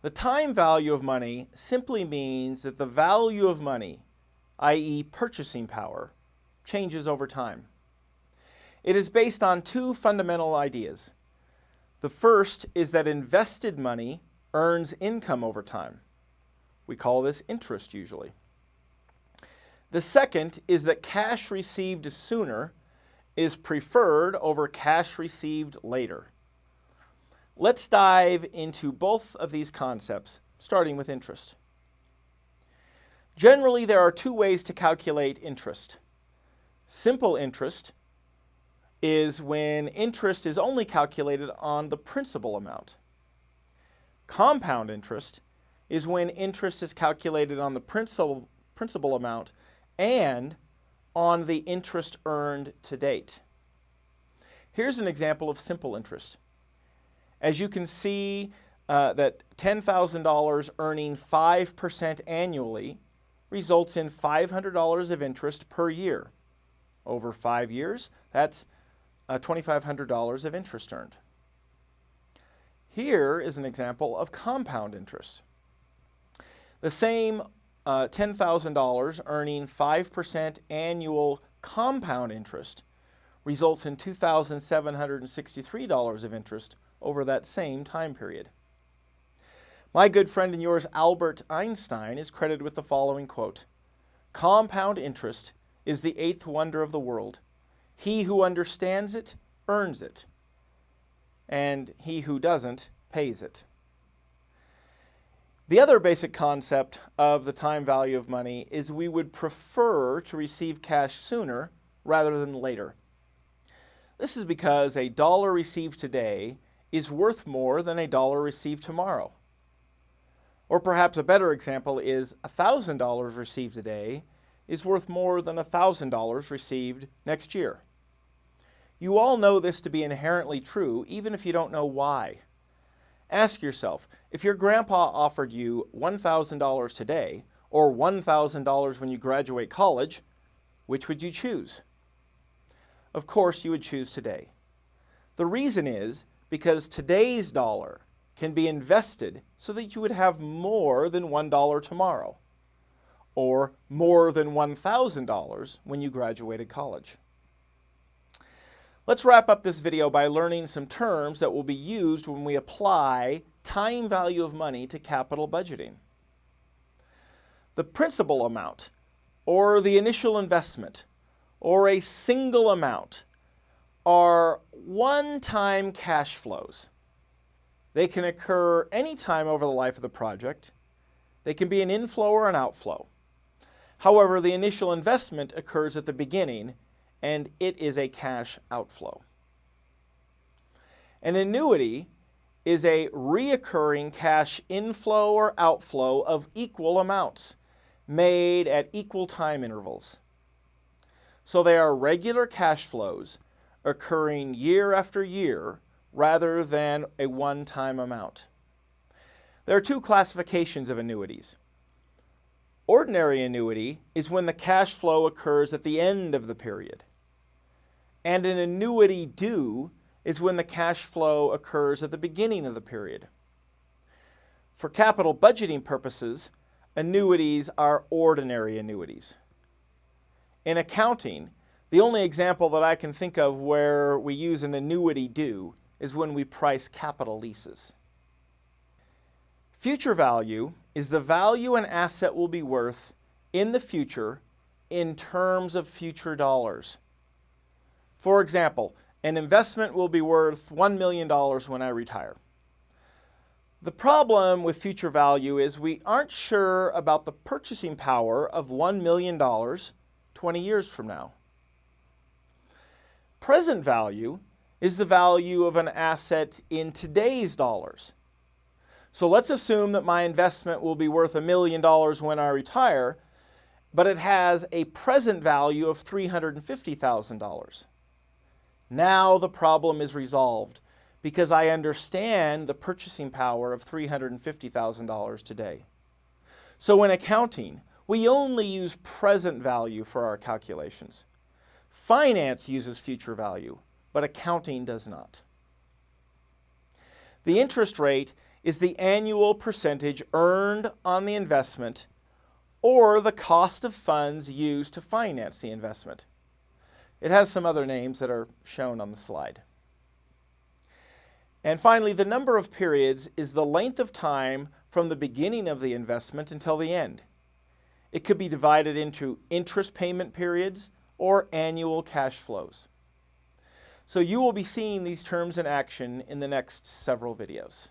The time value of money simply means that the value of money, i.e. purchasing power, changes over time. It is based on two fundamental ideas. The first is that invested money earns income over time. We call this interest usually. The second is that cash received sooner is preferred over cash received later. Let's dive into both of these concepts, starting with interest. Generally, there are two ways to calculate interest. Simple interest is when interest is only calculated on the principal amount. Compound interest is when interest is calculated on the principal, principal amount and on the interest earned to date. Here's an example of simple interest. As you can see uh, that $10,000 earning 5% annually results in $500 of interest per year. Over five years, that's uh, $2,500 of interest earned. Here is an example of compound interest. The same uh, $10,000 earning 5% annual compound interest results in $2,763 of interest over that same time period. My good friend and yours, Albert Einstein, is credited with the following quote, Compound interest is the eighth wonder of the world. He who understands it earns it, and he who doesn't pays it. The other basic concept of the time value of money is we would prefer to receive cash sooner rather than later. This is because a dollar received today is worth more than a dollar received tomorrow. Or perhaps a better example is $1,000 received today is worth more than $1,000 received next year. You all know this to be inherently true, even if you don't know why. Ask yourself, if your grandpa offered you $1,000 today, or $1,000 when you graduate college, which would you choose? Of course, you would choose today. The reason is because today's dollar can be invested so that you would have more than $1 tomorrow or more than $1,000 when you graduated college. Let's wrap up this video by learning some terms that will be used when we apply time value of money to capital budgeting. The principal amount, or the initial investment, or a single amount are one-time cash flows. They can occur anytime over the life of the project. They can be an inflow or an outflow. However, the initial investment occurs at the beginning and it is a cash outflow. An annuity is a reoccurring cash inflow or outflow of equal amounts made at equal time intervals. So they are regular cash flows occurring year after year rather than a one-time amount. There are two classifications of annuities. Ordinary annuity is when the cash flow occurs at the end of the period. And an annuity due is when the cash flow occurs at the beginning of the period. For capital budgeting purposes, annuities are ordinary annuities. In accounting, the only example that I can think of where we use an annuity due is when we price capital leases. Future value is the value an asset will be worth in the future in terms of future dollars. For example, an investment will be worth $1 million when I retire. The problem with future value is we aren't sure about the purchasing power of $1 million 20 years from now. Present value is the value of an asset in today's dollars. So let's assume that my investment will be worth a million dollars when I retire, but it has a present value of $350,000. Now the problem is resolved because I understand the purchasing power of $350,000 today. So in accounting, we only use present value for our calculations. Finance uses future value, but accounting does not. The interest rate is the annual percentage earned on the investment or the cost of funds used to finance the investment. It has some other names that are shown on the slide. And finally, the number of periods is the length of time from the beginning of the investment until the end. It could be divided into interest payment periods or annual cash flows. So you will be seeing these terms in action in the next several videos.